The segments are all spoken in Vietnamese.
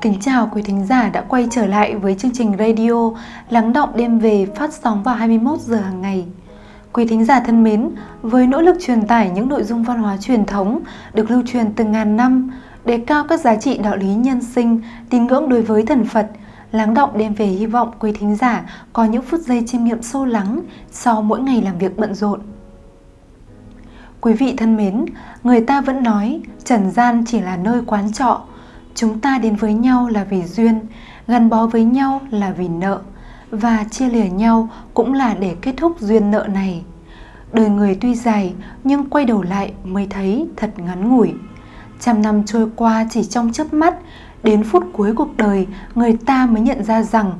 Kính chào quý thính giả đã quay trở lại với chương trình radio Lắng động đêm về phát sóng vào 21 giờ hàng ngày. Quý thính giả thân mến, với nỗ lực truyền tải những nội dung văn hóa truyền thống được lưu truyền từ ngàn năm, đề cao các giá trị đạo lý nhân sinh, tín ngưỡng đối với thần Phật, Lắng động đêm về hy vọng quý thính giả có những phút giây chiêm nghiệm sâu lắng sau mỗi ngày làm việc bận rộn. Quý vị thân mến, người ta vẫn nói trần gian chỉ là nơi quán trọ, chúng ta đến với nhau là vì duyên, gắn bó với nhau là vì nợ, và chia lìa nhau cũng là để kết thúc duyên nợ này. Đời người tuy dài nhưng quay đầu lại mới thấy thật ngắn ngủi. Trăm năm trôi qua chỉ trong chớp mắt, đến phút cuối cuộc đời, người ta mới nhận ra rằng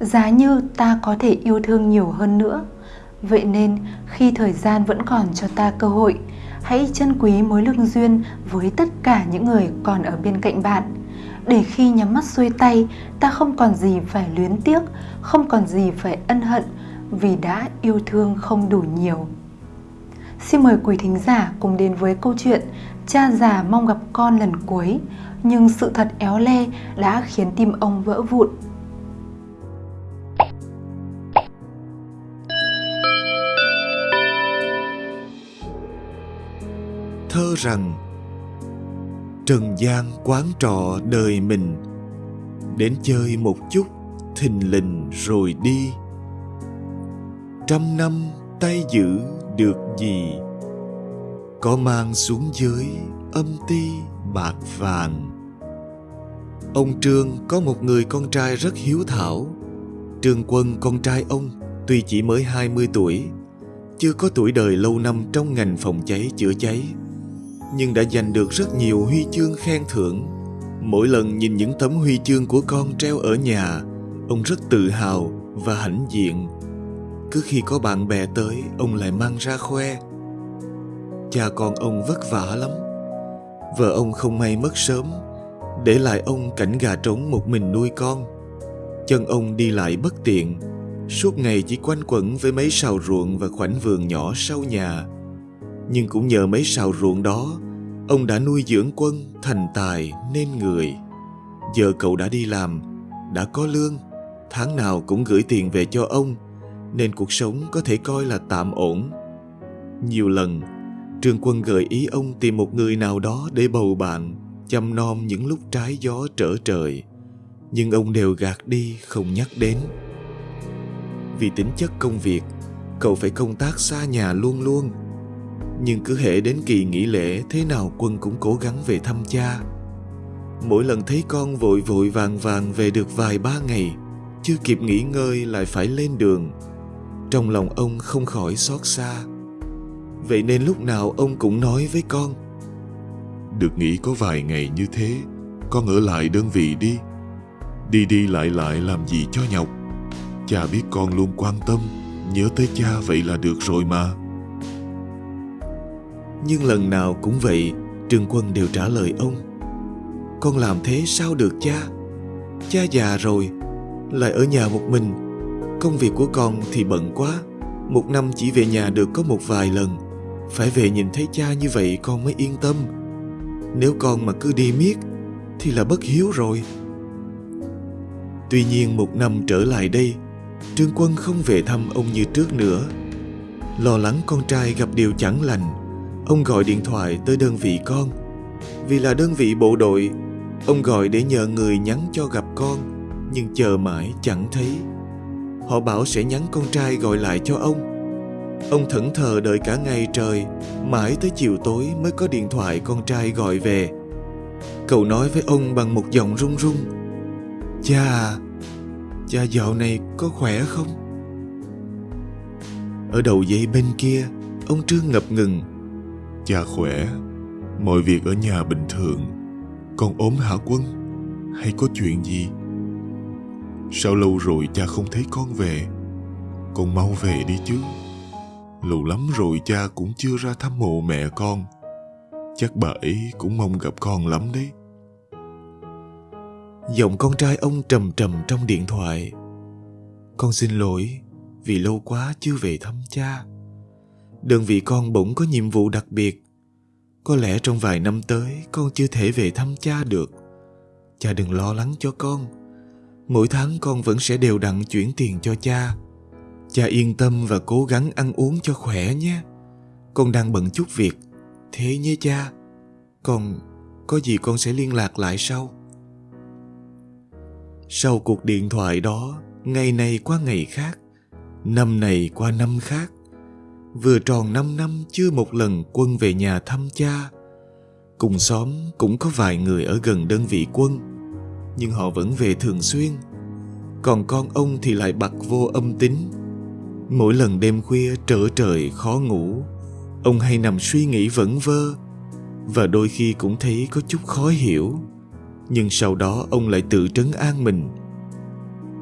giá như ta có thể yêu thương nhiều hơn nữa. Vậy nên, khi thời gian vẫn còn cho ta cơ hội, hãy trân quý mối lương duyên với tất cả những người còn ở bên cạnh bạn để khi nhắm mắt xuôi tay, ta không còn gì phải luyến tiếc, không còn gì phải ân hận vì đã yêu thương không đủ nhiều. Xin mời quý thính giả cùng đến với câu chuyện cha già mong gặp con lần cuối, nhưng sự thật éo le đã khiến tim ông vỡ vụn. Thơ rằng trần gian quán trọ đời mình. Đến chơi một chút, thình lình rồi đi. Trăm năm tay giữ được gì? Có mang xuống dưới âm ti bạc vàng. Ông trương có một người con trai rất hiếu thảo. Trương quân con trai ông tuy chỉ mới 20 tuổi, chưa có tuổi đời lâu năm trong ngành phòng cháy chữa cháy nhưng đã giành được rất nhiều huy chương khen thưởng. Mỗi lần nhìn những tấm huy chương của con treo ở nhà, ông rất tự hào và hãnh diện. Cứ khi có bạn bè tới, ông lại mang ra khoe. Cha con ông vất vả lắm. Vợ ông không may mất sớm, để lại ông cảnh gà trống một mình nuôi con. Chân ông đi lại bất tiện, suốt ngày chỉ quanh quẩn với mấy sào ruộng và khoảnh vườn nhỏ sau nhà nhưng cũng nhờ mấy sào ruộng đó, ông đã nuôi dưỡng quân thành tài nên người. Giờ cậu đã đi làm, đã có lương, tháng nào cũng gửi tiền về cho ông, nên cuộc sống có thể coi là tạm ổn. Nhiều lần, Trương Quân gợi ý ông tìm một người nào đó để bầu bạn, chăm nom những lúc trái gió trở trời. Nhưng ông đều gạt đi không nhắc đến. Vì tính chất công việc, cậu phải công tác xa nhà luôn luôn nhưng cứ hệ đến kỳ nghỉ lễ, thế nào quân cũng cố gắng về thăm cha. Mỗi lần thấy con vội vội vàng vàng về được vài ba ngày, chưa kịp nghỉ ngơi lại phải lên đường. Trong lòng ông không khỏi xót xa. Vậy nên lúc nào ông cũng nói với con, được nghỉ có vài ngày như thế, con ở lại đơn vị đi. Đi đi lại lại làm gì cho nhọc? Cha biết con luôn quan tâm, nhớ tới cha vậy là được rồi mà nhưng lần nào cũng vậy, Trường Quân đều trả lời ông. Con làm thế sao được cha? Cha già rồi, Lại ở nhà một mình. Công việc của con thì bận quá. Một năm chỉ về nhà được có một vài lần. Phải về nhìn thấy cha như vậy con mới yên tâm. Nếu con mà cứ đi miết, Thì là bất hiếu rồi. Tuy nhiên một năm trở lại đây, Trương Quân không về thăm ông như trước nữa. Lo lắng con trai gặp điều chẳng lành Ông gọi điện thoại tới đơn vị con. Vì là đơn vị bộ đội, Ông gọi để nhờ người nhắn cho gặp con, Nhưng chờ mãi chẳng thấy. Họ bảo sẽ nhắn con trai gọi lại cho ông. Ông thẫn thờ đợi cả ngày trời, Mãi tới chiều tối mới có điện thoại con trai gọi về. Cậu nói với ông bằng một giọng run run. Cha Cha dạo này có khỏe không? Ở đầu dây bên kia, Ông Trương ngập ngừng. Cha khỏe, mọi việc ở nhà bình thường. Con ốm hả Quân? Hay có chuyện gì? Sao lâu rồi cha không thấy con về? Con mau về đi chứ. Lâu lắm rồi cha cũng chưa ra thăm mộ mẹ con. Chắc bà ấy cũng mong gặp con lắm đấy. Giọng con trai ông trầm trầm trong điện thoại. Con xin lỗi vì lâu quá chưa về thăm cha đơn vị con bỗng có nhiệm vụ đặc biệt. Có lẽ trong vài năm tới, con chưa thể về thăm cha được. cha đừng lo lắng cho con. Mỗi tháng con vẫn sẽ đều đặn chuyển tiền cho cha. Cha yên tâm và cố gắng ăn uống cho khỏe nhé. Con đang bận chút việc. Thế nhé cha. Còn có gì con sẽ liên lạc lại sau? Sau cuộc điện thoại đó, ngày này qua ngày khác, năm này qua năm khác vừa tròn năm năm chưa một lần quân về nhà thăm cha. Cùng xóm cũng có vài người ở gần đơn vị quân, nhưng họ vẫn về thường xuyên. Còn con ông thì lại bặt vô âm tính mỗi lần đêm khuya trở trời khó ngủ, ông hay nằm suy nghĩ vẩn vơ, và đôi khi cũng thấy có chút khó hiểu. Nhưng sau đó ông lại tự trấn an mình.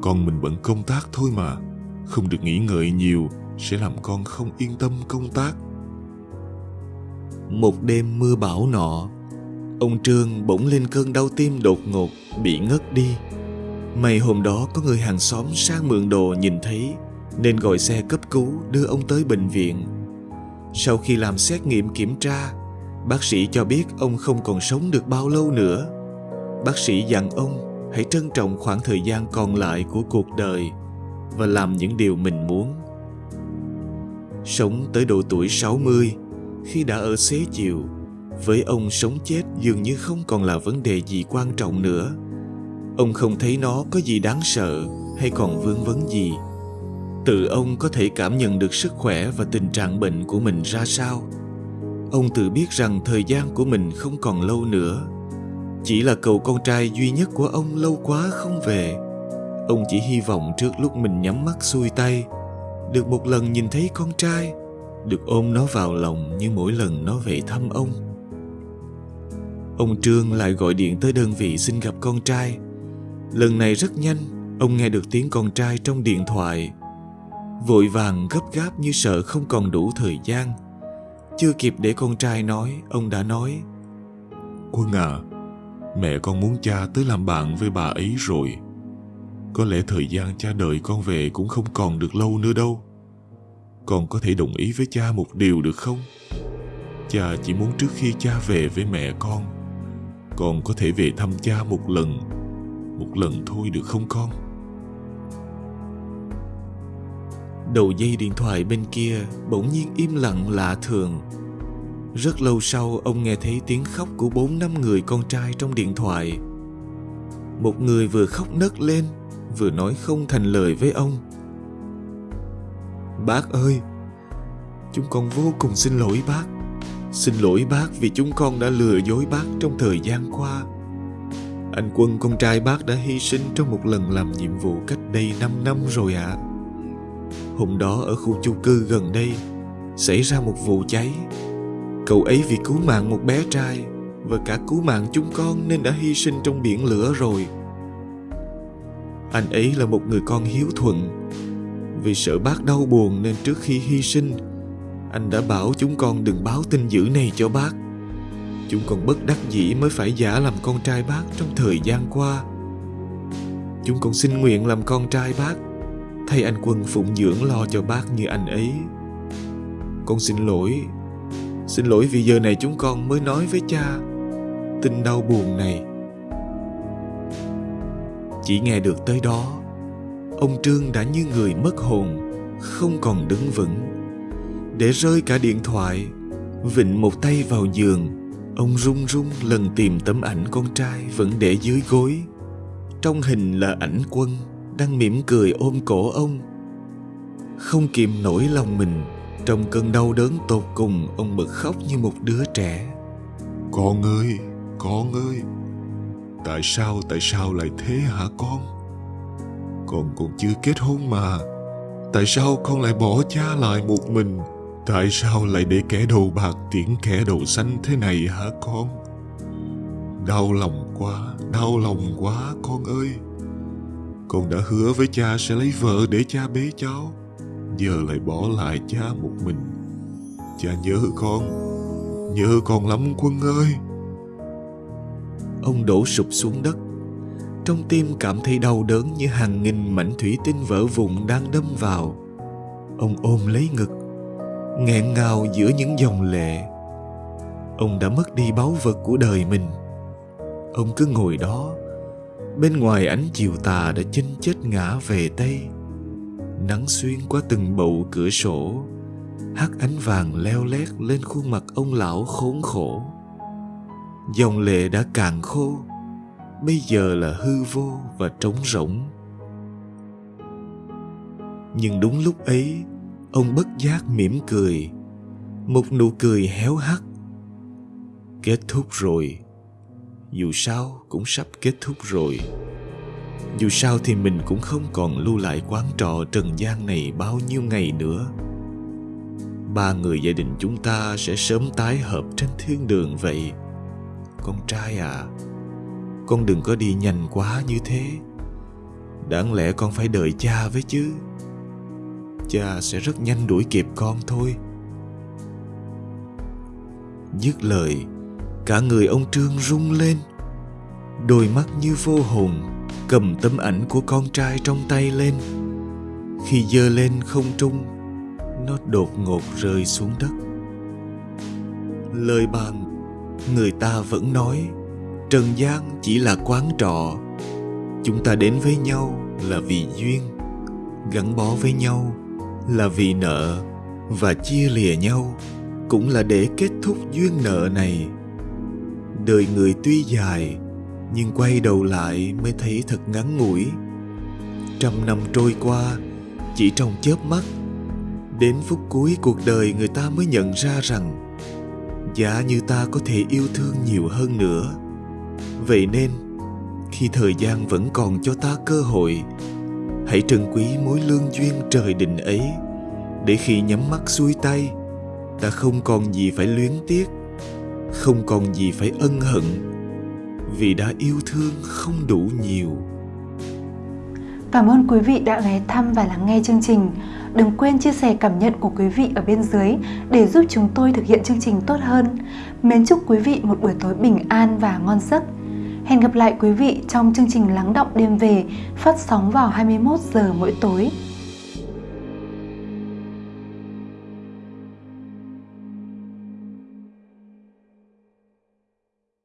Con mình bận công tác thôi mà không được nghĩ ngợi nhiều, sẽ làm con không yên tâm công tác. Một đêm mưa bão nọ, ông trương bỗng lên cơn đau tim đột ngột, bị ngất đi. May hôm đó có người hàng xóm sang mượn đồ nhìn thấy, nên gọi xe cấp cứu đưa ông tới bệnh viện. Sau khi làm xét nghiệm kiểm tra, bác sĩ cho biết ông không còn sống được bao lâu nữa. Bác sĩ dặn ông hãy trân trọng khoảng thời gian còn lại của cuộc đời và làm những điều mình muốn. Sống tới độ tuổi 60, khi đã ở xế chiều, với ông sống chết dường như không còn là vấn đề gì quan trọng nữa. Ông không thấy nó có gì đáng sợ hay còn vướng vấn gì. Tự ông có thể cảm nhận được sức khỏe và tình trạng bệnh của mình ra sao. Ông tự biết rằng thời gian của mình không còn lâu nữa chỉ là cậu con trai duy nhất của ông lâu quá không về ông chỉ hy vọng trước lúc mình nhắm mắt xuôi tay, được một lần nhìn thấy con trai, được ôm nó vào lòng như mỗi lần nó về thăm ông. Ông trương lại gọi điện tới đơn vị xin gặp con trai. Lần này rất nhanh, ông nghe được tiếng con trai trong điện thoại. Vội vàng gấp gáp như sợ không còn đủ thời gian. Chưa kịp để con trai nói, ông đã nói, quân à Mẹ con muốn cha tới làm bạn với bà ấy rồi. Có lẽ thời gian cha đợi con về cũng không còn được lâu nữa đâu. Con có thể đồng ý với cha một điều được không? Cha chỉ muốn trước khi cha về với mẹ con, con có thể về thăm cha một lần, một lần thôi được không con? Đầu dây điện thoại bên kia bỗng nhiên im lặng lạ thường rất lâu sau ông nghe thấy tiếng khóc của bốn năm người con trai trong điện thoại. Một người vừa khóc nấc lên, vừa nói không thành lời với ông. Bác ơi, chúng con vô cùng xin lỗi bác. Xin lỗi bác vì chúng con đã lừa dối bác trong thời gian qua. Anh quân con trai bác đã hy sinh trong một lần làm nhiệm vụ cách đây 5 năm rồi ạ. À. Hôm đó ở khu chung cư gần đây xảy ra một vụ cháy Cậu ấy vì cứu mạng một bé trai và cả cứu mạng chúng con nên đã hy sinh trong biển lửa rồi. Anh ấy là một người con hiếu thuận. Vì sợ bác đau buồn nên trước khi hy sinh, anh đã bảo chúng con đừng báo tin dữ này cho bác. Chúng con bất đắc dĩ mới phải giả làm con trai bác trong thời gian qua. Chúng con xin nguyện làm con trai bác, thay anh quân phụng dưỡng lo cho bác như anh ấy. Con xin lỗi Xin lỗi vì giờ này chúng con mới nói với cha Tin đau buồn này chỉ nghe được tới đó Ông Trương đã như người mất hồn Không còn đứng vững. Để rơi cả điện thoại Vịnh một tay vào giường Ông run run lần tìm tấm ảnh con trai Vẫn để dưới gối. Trong hình là ảnh quân Đang mỉm cười ôm cổ ông. Không kìm nổi lòng mình trong cơn đau đớn tột cùng, ông bật khóc như một đứa trẻ. Con ơi, con ơi, tại sao, tại sao lại thế hả con? Con còn chưa kết hôn mà, tại sao con lại bỏ cha lại một mình? Tại sao lại để kẻ đầu bạc tiễn kẻ đầu xanh thế này hả con? Đau lòng quá, đau lòng quá con ơi. Con đã hứa với cha sẽ lấy vợ để cha bế cháu giờ lại bỏ lại cha một mình cha nhớ con nhớ con lắm quân ơi ông đổ sụp xuống đất. Trong tim cảm thấy đau đớn như hàng nghìn mảnh thủy tinh vỡ vụn đang đâm vào. Ông ôm lấy ngực, nghẹn ngào giữa những dòng lệ. Ông đã mất đi báu vật của đời mình. Ông cứ ngồi đó, Bên ngoài ánh chiều tà đã chênh chết ngã về Tây. Nắng xuyên qua từng bầu cửa sổ, hắt ánh vàng leo lét lên khuôn mặt ông lão khốn khổ dòng lệ đã cạn khô, bây giờ là hư vô và trống rỗng. Nhưng đúng lúc ấy, ông bất giác mỉm cười, một nụ cười héo hắt. Kết thúc rồi. Dù sao cũng sắp kết thúc rồi. Dù sao thì mình cũng không còn lưu lại quán trọ trần gian này bao nhiêu ngày nữa. Ba người gia đình chúng ta sẽ sớm tái hợp trên thiên đường vậy con trai à. Con đừng có đi nhanh quá như thế. Đáng lẽ con phải đợi cha với chứ. Cha sẽ rất nhanh đuổi kịp con thôi. Dứt lời, cả người ông trương rung lên. Đôi mắt như vô hồn, cầm tấm ảnh của con trai trong tay lên. Khi giơ lên không trung, nó đột ngột rơi xuống đất. Lời bàn người ta vẫn nói, trần gian chỉ là quán trọ. Chúng ta đến với nhau là vì duyên, gắn bó với nhau là vì nợ và chia lìa nhau cũng là để kết thúc duyên nợ này. Đời người tuy dài, nhưng quay đầu lại mới thấy thật ngắn ngủi. Trăm năm trôi qua, chỉ trong chớp mắt, đến phút cuối cuộc đời người ta mới nhận ra rằng giả như ta có thể yêu thương nhiều hơn nữa. Vậy nên, khi thời gian vẫn còn cho ta cơ hội, hãy trân quý mối lương duyên trời định ấy. Để khi nhắm mắt xuôi tay, ta không còn gì phải luyến tiếc, không còn gì phải ân hận. Vì đã yêu thương không đủ nhiều. Cảm ơn quý vị đã ghé thăm và lắng nghe chương trình. Đừng quên chia sẻ cảm nhận của quý vị ở bên dưới để giúp chúng tôi thực hiện chương trình tốt hơn. Mến chúc quý vị một buổi tối bình an và ngon giấc. Hẹn gặp lại quý vị trong chương trình Lắng động đêm về phát sóng vào 21 giờ mỗi tối.